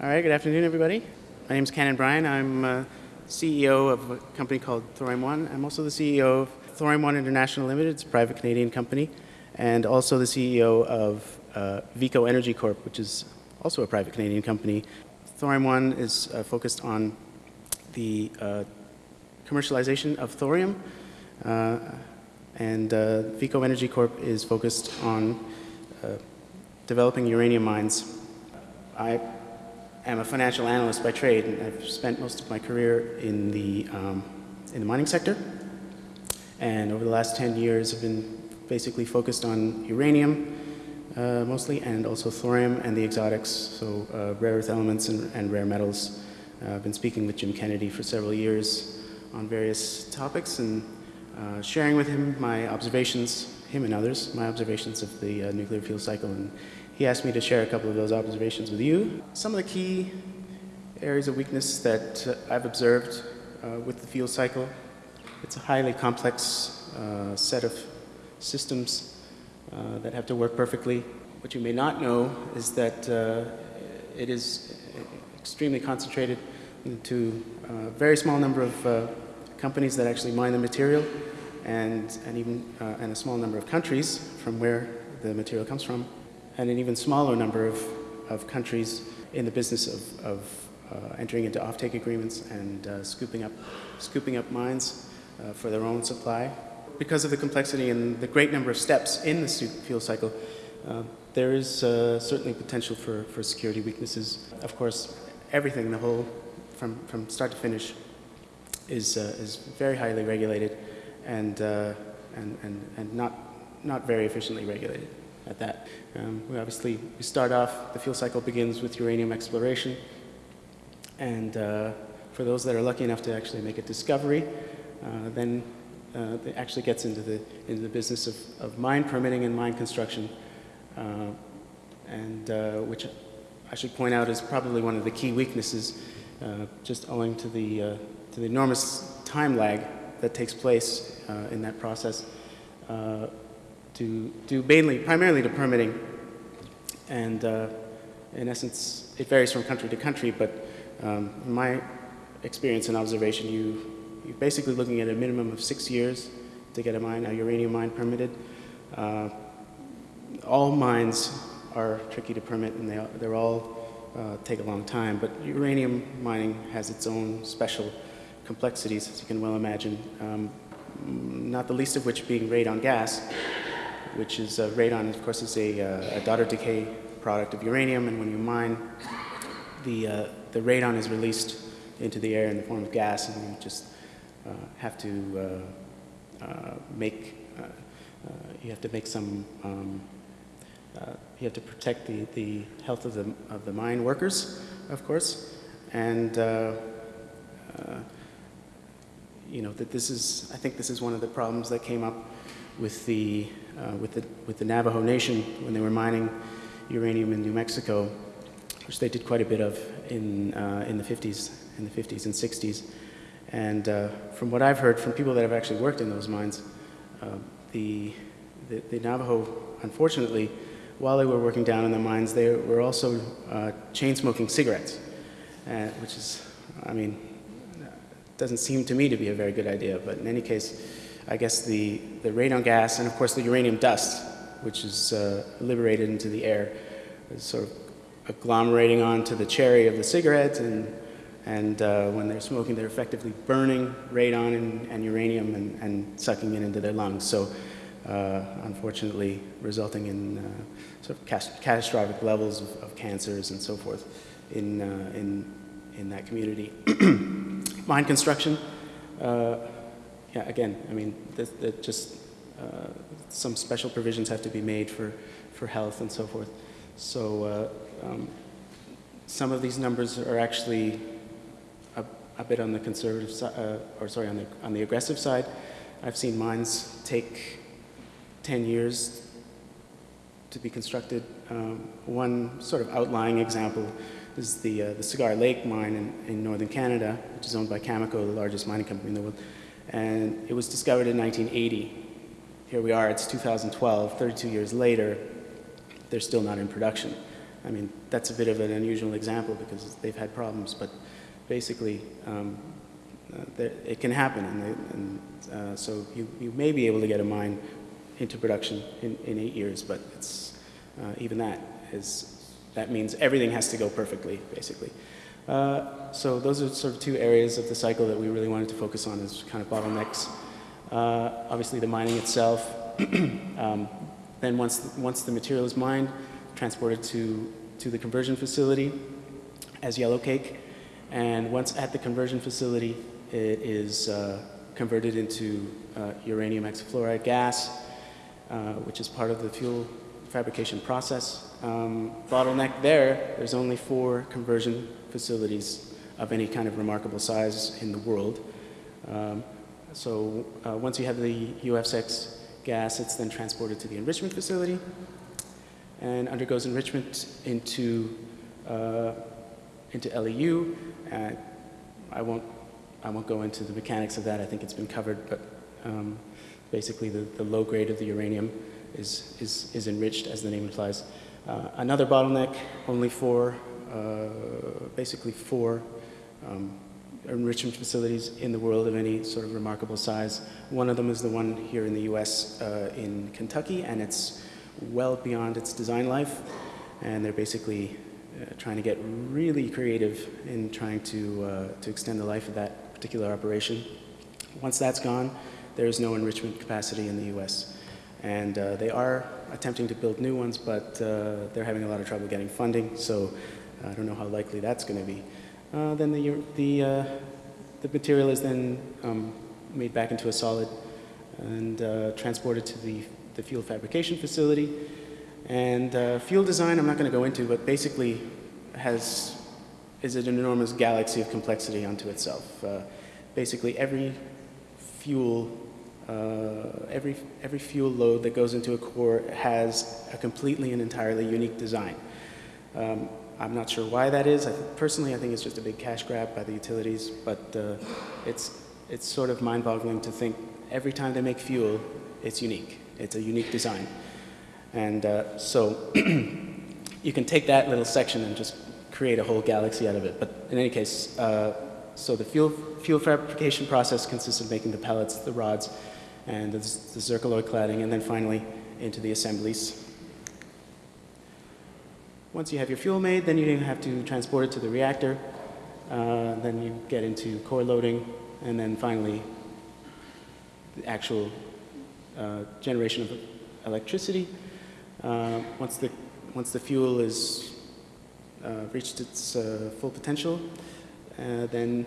All right, good afternoon, everybody. My name is Cannon Bryan. I'm uh, CEO of a company called Thorium One. I'm also the CEO of Thorium One International Limited. It's a private Canadian company, and also the CEO of uh, Vico Energy Corp, which is also a private Canadian company. Thorium One is uh, focused on the uh, commercialization of thorium, uh, and uh, Vico Energy Corp is focused on developing uranium mines. I am a financial analyst by trade, and I've spent most of my career in the, um, in the mining sector. And over the last 10 years, I've been basically focused on uranium, uh, mostly, and also thorium and the exotics, so uh, rare earth elements and, and rare metals. Uh, I've been speaking with Jim Kennedy for several years on various topics and uh, sharing with him my observations, him and others, my observations of the uh, nuclear fuel cycle and he asked me to share a couple of those observations with you. Some of the key areas of weakness that uh, I've observed uh, with the fuel cycle, it's a highly complex uh, set of systems uh, that have to work perfectly. What you may not know is that uh, it is extremely concentrated into a very small number of uh, companies that actually mine the material and, and even and a small number of countries from where the material comes from and an even smaller number of, of countries in the business of, of uh, entering into offtake agreements and uh, scooping, up, scooping up mines uh, for their own supply. Because of the complexity and the great number of steps in the fuel cycle, uh, there is uh, certainly potential for, for security weaknesses. Of course, everything, the whole, from, from start to finish, is, uh, is very highly regulated and, and, and, and not, not very efficiently regulated at that. Um, we obviously, we start off, the fuel cycle begins with uranium exploration. And uh, for those that are lucky enough to actually make a discovery, uh, then uh, it actually gets into the, into the business of, of mine permitting and mine construction, uh, and uh, which I should point out is probably one of the key weaknesses, uh, just owing to the, to the enormous time lag that takes place in that process to do mainly, primarily to permitting. And uh, in essence, it varies from country to country, but um, my experience and observation, you, you're basically looking at a minimum of six years to get a mine, a uranium mine permitted. Uh, all mines are tricky to permit and they, they're all uh, take a long time, but uranium mining has its own special complexities, as you can well imagine, um, not the least of which being radon gas, which is uh, radon, of course, is a, uh, a, daughter decay product of uranium, and when you mine, the, uh, the radon is released into the air in the form of gas, and you just uh, have to uh, uh, make, you have to make some, um, you have to protect the, the health of the, of the mine workers, of course, and you know, that this is, I think this is one of the problems that came up with the uh, with, the, with the Navajo Nation when they were mining uranium in New Mexico, which they did quite a bit of in, uh, in the 50s, in the 50s and 60s. And uh, from what I've heard from people that have actually worked in those mines, uh, the, the, the, Navajo, unfortunately, while they were working down in the mines, they were also uh, chain smoking cigarettes, uh, which is, I mean, doesn't seem to me to be a very good idea, but in any case, I guess, the, the radon gas and, of course, the uranium dust, which is uh, liberated into the air, is sort of agglomerating onto the cherry of the cigarette, and, and uh, when they're smoking, they're effectively burning radon and, and uranium and, and, sucking it into their lungs. So, uh, unfortunately, resulting in uh, sort of catastrophic levels of, of, cancers and so forth in, uh, in, in that community. Mine construction. Uh, yeah, again, I mean, that just uh, some special provisions have to be made for, for health and so forth. So uh, um, some of these numbers are actually a, a bit on the conservative side, uh, or sorry, on the, on the aggressive side. I've seen mines take 10 years to be constructed. Um, one sort of outlying example is the, uh, the Cigar Lake mine in, in northern Canada, which is owned by Cameco, the largest mining company in the world. And it was discovered in 1980. Here we are, it's 2012, 32 years later, they're still not in production. I mean, that's a bit of an unusual example because they've had problems, but basically, um, uh, it can happen, and, they, and uh, so you, you may be able to get a mine into production in, in eight years, but it's, uh, even that is, that means everything has to go perfectly, basically. Uh, so those are sort of two areas of the cycle that we really wanted to focus on as kind of bottlenecks. Uh, obviously the mining itself, um, then once, once the material is mined, transported to, to the conversion facility as yellow cake, and once at the conversion facility, it is uh, converted into uh, uranium hexafluoride gas, uh, which is part of the fuel fabrication process. Um, bottleneck there, there's only four conversion facilities of any kind of remarkable size in the world. Um, so uh, once you have the UF6 gas, it's then transported to the enrichment facility and undergoes enrichment into, uh, into LEU. Uh, I won't I won't go into the mechanics of that. I think it's been covered, but um, basically the, the low grade of the uranium is, is, is enriched, as the name implies. Uh, another bottleneck, only four, uh, basically four um, enrichment facilities in the world of any sort of remarkable size. One of them is the one here in the US uh, in Kentucky, and it's well beyond its design life. And they're basically uh, trying to get really creative in trying to, uh, to extend the life of that particular operation. Once that's gone, there is no enrichment capacity in the US. And uh, they are attempting to build new ones, but uh, they're having a lot of trouble getting funding, so I don't know how likely that's going to be. Uh, then the, the, uh, the material is then um, made back into a solid and uh, transported to the, the fuel fabrication facility. And uh, fuel design I'm not going to go into, but basically has is an enormous galaxy of complexity unto itself. Uh, basically, every fuel, uh, every, every fuel load that goes into a core has a completely and entirely unique design. Um, I'm not sure why that is. I personally, I think it's just a big cash grab by the utilities, but uh, it's, it's sort of mind-boggling to think every time they make fuel, it's unique. It's a unique design. And uh, so you can take that little section and just create a whole galaxy out of it. But in any case, uh, so the fuel, fuel fabrication process consists of making the pellets, the rods, and the, the cladding, and then finally into the assemblies. Once you have your fuel made, then you have to transport it to the reactor. Uh, then you get into core loading, and then finally the actual uh, generation of electricity. Uh, once, the, once the fuel is uh, reached its uh, full potential, uh, then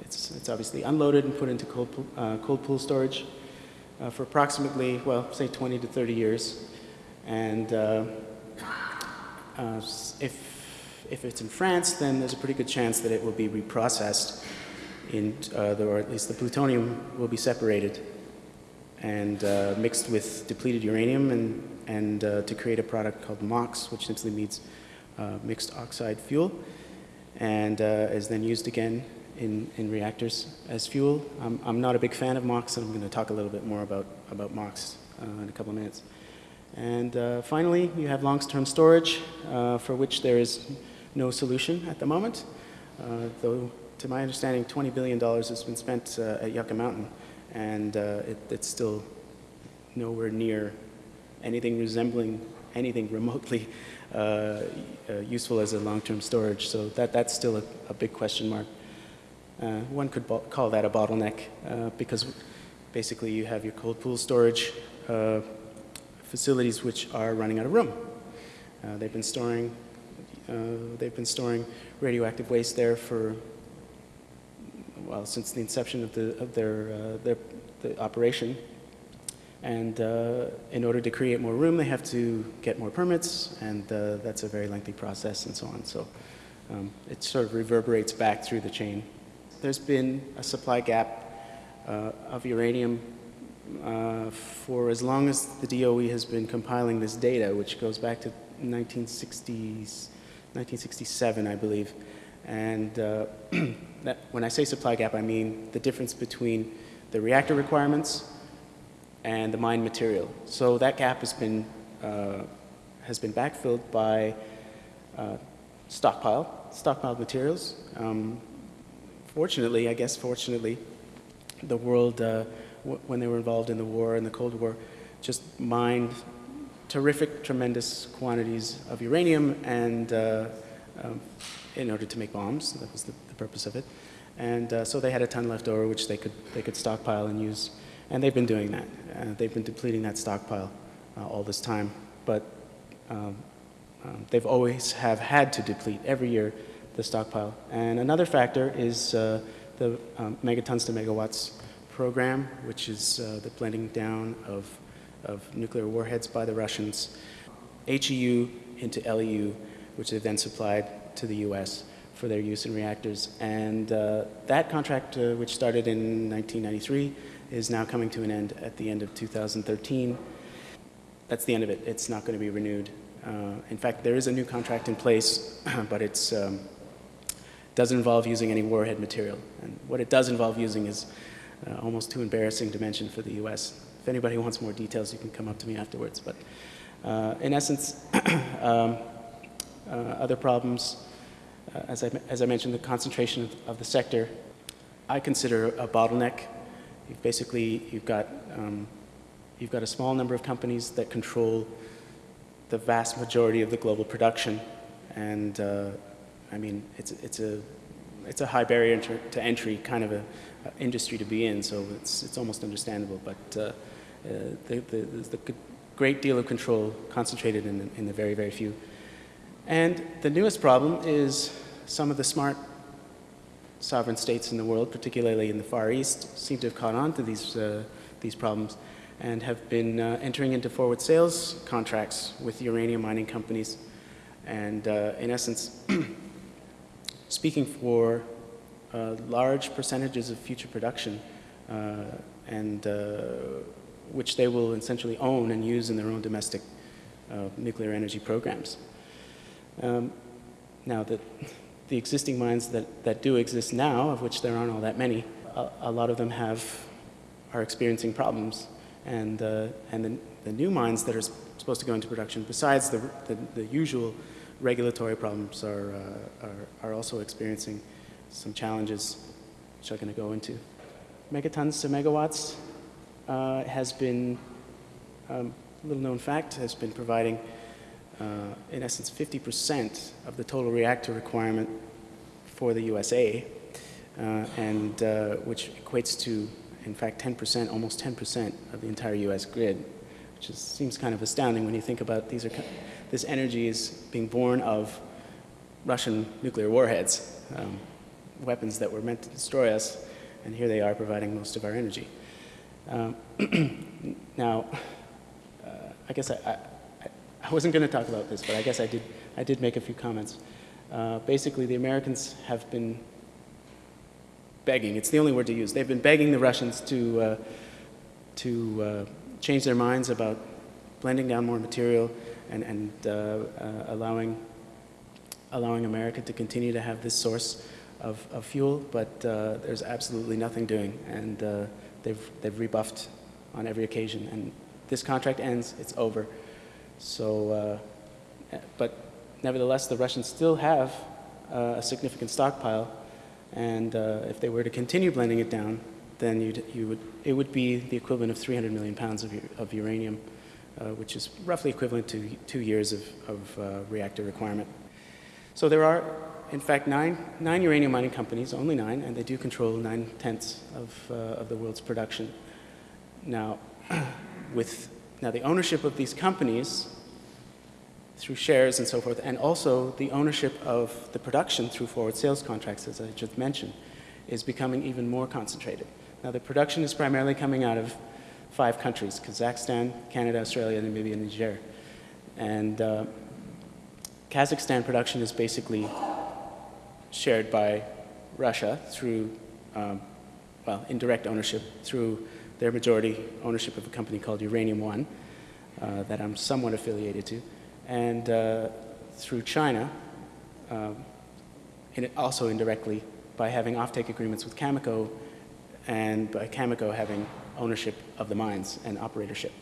it's, it's obviously unloaded and put into cold, pool, cold pool storage for approximately, well, say 20 to 30 years. And if, if it's in France, then there's a pretty good chance that it will be reprocessed in, uh, or at least the plutonium will be separated and uh, mixed with depleted uranium and, and uh, to create a product called MOX, which simply means uh, mixed oxide fuel and uh, is then used again in, in reactors as fuel. I'm, I'm not a big fan of MOX, and I'm going to talk a little bit more about, about MOX uh, in a couple of minutes. And uh, finally, you have long-term storage, uh, for which there is no solution at the moment, uh, though to my understanding, $20 billion has been spent at Yucca Mountain, and it, it's still nowhere near anything resembling anything remotely uh, uh, useful as a long-term storage. So that, that's still a, a big question mark. Uh, one could call that a bottleneck because basically you have your cold pool storage facilities which are running out of room. they've been storing they've been storing radioactive waste there for well, since the inception of, the, of their, uh, their the operation. And uh, in order to create more room, they have to get more permits, and uh, that's a very lengthy process and so on. So um, it sort of reverberates back through the chain. There's been a supply gap uh, of uranium uh, for as long as the DOE has been compiling this data, which goes back to 1960s, 1967, I believe. And uh, that, when I say supply gap, I mean the difference between the reactor requirements and the mine material. So that gap has been, uh, has been backfilled by uh, stockpile, stockpiled materials. Um, fortunately, I guess fortunately, the world, uh, when they were involved in the war and the Cold War, just mined terrific, tremendous quantities of uranium and uh, um, in order to make bombs. That was the, the purpose of it. And uh, so they had a ton left over, which they could, they could stockpile and use. And they've been doing that. Uh, they've been depleting that stockpile uh, all this time. But um, um, they've always have had to deplete every year the stockpile. And another factor is uh, the um, megatons to megawatts program, which is uh, the blending down of, of nuclear warheads by the Russians, HEU into LEU, which they then supplied to the US for their use in reactors. And uh, that contract, uh, which started in 1993, is now coming to an end at the end of 2013. That's the end of it. It's not going to be renewed. Uh, in fact, there is a new contract in place, but it um, doesn't involve using any warhead material. And what it does involve using is uh, almost too embarrassing to mention for the US. If anybody wants more details, you can come up to me afterwards. But uh, in essence, um, uh, other problems, uh, as, I, as I mentioned, the concentration of, of, the sector, I consider a bottleneck. You've basically, you've got, um, you've got a small number of companies that control the vast majority of the global production. And uh, I mean, it's, it's, a, it's a high barrier to entry kind of a, industry to be in, so it's, it's almost understandable. But uh, uh, the, the, the great deal of control concentrated in, in the very, very few. And the newest problem is some of the smart sovereign states in the world, particularly in the Far East, seem to have caught on to these, uh, these problems and have been uh, entering into forward sales contracts with uranium mining companies. And uh, in essence, speaking for large percentages of future production uh, and uh, which they will essentially own and use in their own domestic nuclear energy programs. Um, now, the, the existing mines that, that do exist now, of which there aren't all that many, a, a lot of them have, are experiencing problems. And, uh, and the, the, new mines that are supposed to go into production, besides the, the, the usual regulatory problems, are, uh, are, are, also experiencing some challenges, which I'm going to go into. Megatons to megawatts uh, has been, um, little known fact, has been providing uh, in essence, 50% of the total reactor requirement for the USA, uh, and uh, which equates to, in fact, 10%, almost 10% of the entire US grid, which is, seems kind of astounding when you think about these are, this energy is being born of Russian nuclear warheads, um, weapons that were meant to destroy us, and here they are providing most of our energy. Um, now, uh, I guess I, I I wasn't going to talk about this, but I guess I did, I did make a few comments. Uh, basically, the Americans have been begging, it's the only word to use, they've been begging the Russians to, uh, to uh, change their minds about blending down more material and, and uh, uh, allowing, allowing America to continue to have this source of, of fuel, but uh, there's absolutely nothing doing, and they've, they've rebuffed on every occasion. And this contract ends, it's over. So, uh, but nevertheless, the Russians still have uh, a significant stockpile, and uh, if they were to continue blending it down, then you would, it would be the equivalent of 300 million pounds of, of uranium, uh, which is roughly equivalent to two years of, of uh, reactor requirement. So there are, in fact, nine, nine uranium mining companies, only nine, and they do control nine-tenths of, uh, of the world's production. Now, with now, the ownership of these companies through shares and so forth, and also the ownership of the production through forward sales contracts, as I just mentioned, is becoming even more concentrated. Now, the production is primarily coming out of five countries, Kazakhstan, Canada, Australia, Namibia, and Niger. And uh, Kazakhstan production is basically shared by Russia through, um, well, indirect ownership through their majority ownership of a company called Uranium One uh, that I'm somewhat affiliated to, and uh, through China, um, and also indirectly by having offtake agreements with Cameco and by Cameco having ownership of the mines and operatorship.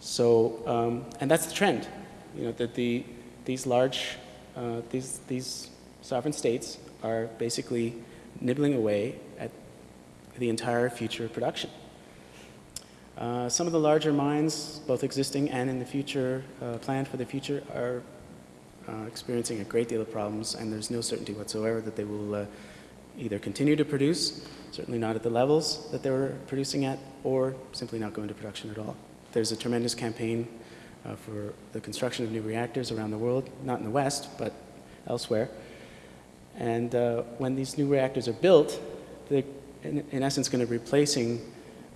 So, um, and that's the trend, you know, that the, these large uh, these, these sovereign states are basically nibbling away at the entire future production. Uh, some of the larger mines, both existing and in the future, uh, planned for the future, are uh, experiencing a great deal of problems, and there's no certainty whatsoever that they will uh, either continue to produce, certainly not at the levels that they were producing at, or simply not go into production at all. There's a tremendous campaign uh, for the construction of new reactors around the world, not in the West, but elsewhere. And uh, when these new reactors are built, they're in, in essence going to be replacing,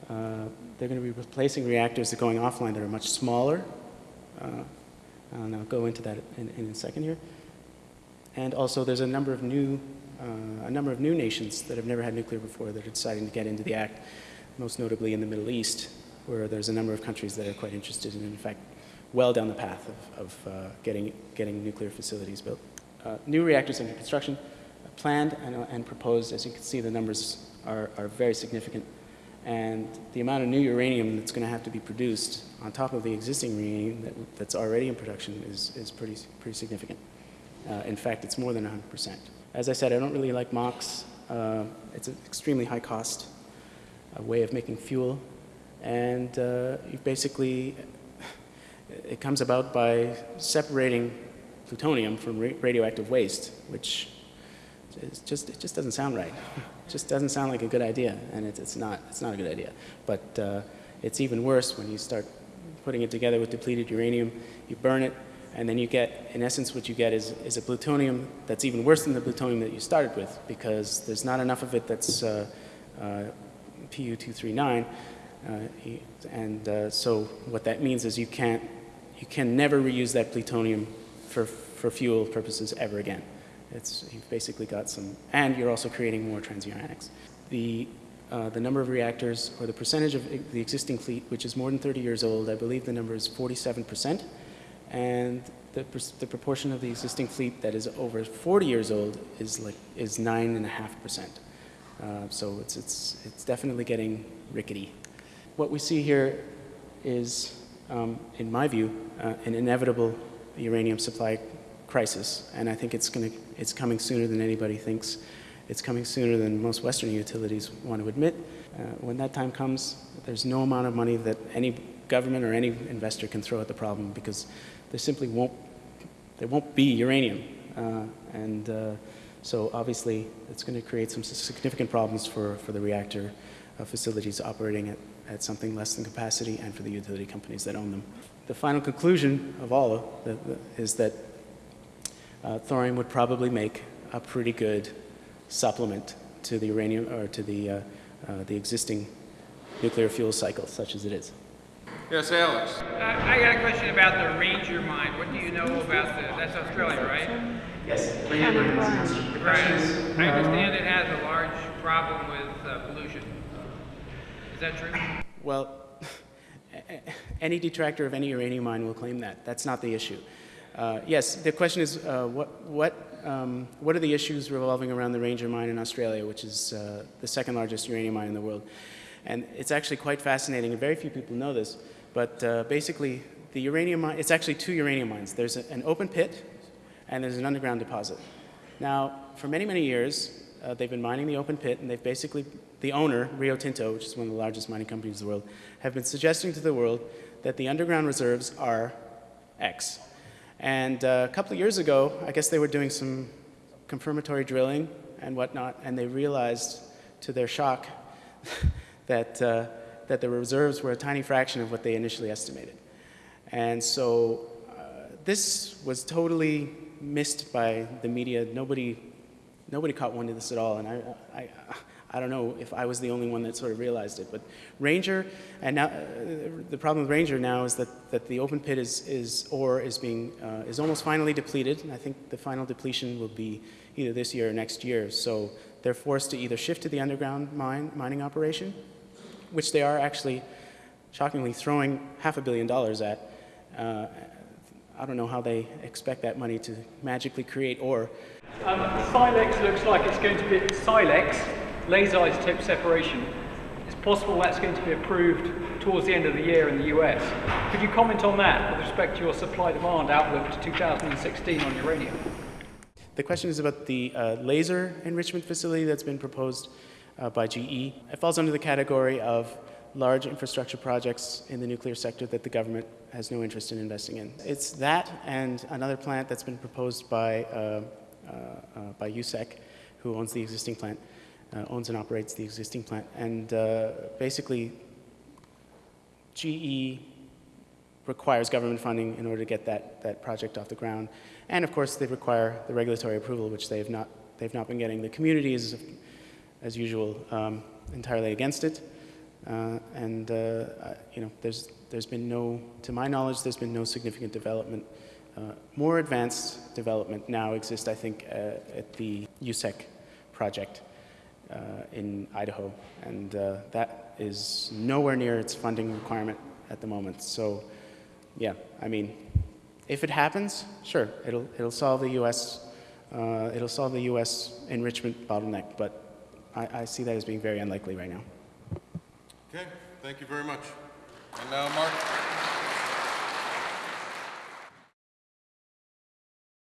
uh, they're going to be replacing reactors that are going offline that are much smaller. Uh, and I'll go into that in, in, a second here. And also there's a number of new, uh, a number of new nations that have never had nuclear before that are deciding to get into the act, most notably in the Middle East, where there's a number of countries that are quite interested in, in fact well down the path of, of uh, getting, getting nuclear facilities built. Uh, new reactors under construction, uh, planned and, uh, and, proposed. As you can see, the numbers are, are very significant. And the amount of new uranium that's going to have to be produced on top of the existing uranium that, that's already in production is, is pretty, pretty significant. Uh, in fact, it's more than 100%. As I said, I don't really like MOX. Uh, it's an extremely high cost way of making fuel. And you basically it comes about by separating plutonium from ra radioactive waste, which just, it just doesn't sound right. It just doesn't sound like a good idea, and it, it's, not, it's not a good idea. But uh, it's even worse when you start putting it together with depleted uranium, you burn it, and then you get, in essence, what you get is, is a plutonium that's even worse than the plutonium that you started with, because there's not enough of it that's uh, uh, Pu-239, uh, and uh, so what that means is you can't you can never reuse that plutonium for, for fuel purposes ever again. It's, you've basically got some, and you're also creating more transuranics. The, uh, the number of reactors, or the percentage of the existing fleet, which is more than 30 years old, I believe the number is 47%, and the, the proportion of the existing fleet that is over 40 years old is like is 9.5%. Uh, so it's, it's, it's definitely getting rickety. What we see here is um, in my view, uh, an inevitable uranium supply crisis, and I think it's, gonna, it's coming sooner than anybody thinks. It's coming sooner than most Western utilities want to admit. Uh, when that time comes, there's no amount of money that any government or any investor can throw at the problem because there simply won't, there won't be uranium. Uh, and uh, so obviously it's going to create some significant problems for, for the reactor uh, facilities operating at at something less than capacity and for the utility companies that own them. The final conclusion of all the, the, is that uh, thorium would probably make a pretty good supplement to the uranium or to the, uh, uh, the existing nuclear fuel cycle, such as it is. Yes, Alex. Uh, I got a question about the Ranger mine. What do you know about the, that's Australia, right? Yes. Ranger Right. I understand it has a large problem with pollution that true? Well, any detractor of any uranium mine will claim that. That's not the issue. Uh, yes, the question is uh, what, what, um, what are the issues revolving around the Ranger mine in Australia, which is uh, the second largest uranium mine in the world. And it's actually quite fascinating, and very few people know this, but uh, basically the uranium mine, it's actually two uranium mines. There's a, an open pit and there's an underground deposit. Now, for many, many years, uh, they've been mining the open pit, and they've basically, the owner, Rio Tinto, which is one of the largest mining companies in the world, have been suggesting to the world that the underground reserves are X. And uh, a couple of years ago, I guess they were doing some confirmatory drilling and whatnot, and they realized, to their shock, that, uh, that the reserves were a tiny fraction of what they initially estimated. And so uh, this was totally missed by the media. Nobody nobody caught wind of this at all, and I, I, I don't know if I was the only one that sort of realized it. But Ranger, and now uh, the problem with Ranger now is that, that the open pit is, is ore is being uh, is almost finally depleted. I think the final depletion will be either this year or next year. So they're forced to either shift to the underground mine mining operation, which they are actually shockingly throwing half a billion dollars at. Uh, I don't know how they expect that money to magically create ore. Um, Silex looks like it's going to be Silex, laser isotope separation. It's possible that's going to be approved towards the end of the year in the US. Could you comment on that with respect to your supply-demand outlook to 2016 on uranium? The question is about the uh, laser enrichment facility that's been proposed uh, by GE. It falls under the category of large infrastructure projects in the nuclear sector that the government has no interest in investing in. It's that and another plant that's been proposed by, uh, uh, uh, by USEC, who owns the existing plant, uh, owns and operates the existing plant. And uh, basically, GE requires government funding in order to get that, that project off the ground. And of course, they require the regulatory approval, which they have not, they've not been getting. The community is, as usual, um, entirely against it. Uh, and, uh, you know, there's, there's been no, to my knowledge, there's been no significant development. Uh, more advanced development now exists, I think, uh, at the USEC project in Idaho. And uh, that is nowhere near its funding requirement at the moment. So, yeah, I mean, if it happens, sure, it'll, it'll solve the U.S. Uh, it'll solve the U.S. enrichment bottleneck, but I, I see that as being very unlikely right now. Okay, thank you very much. And now, Mark?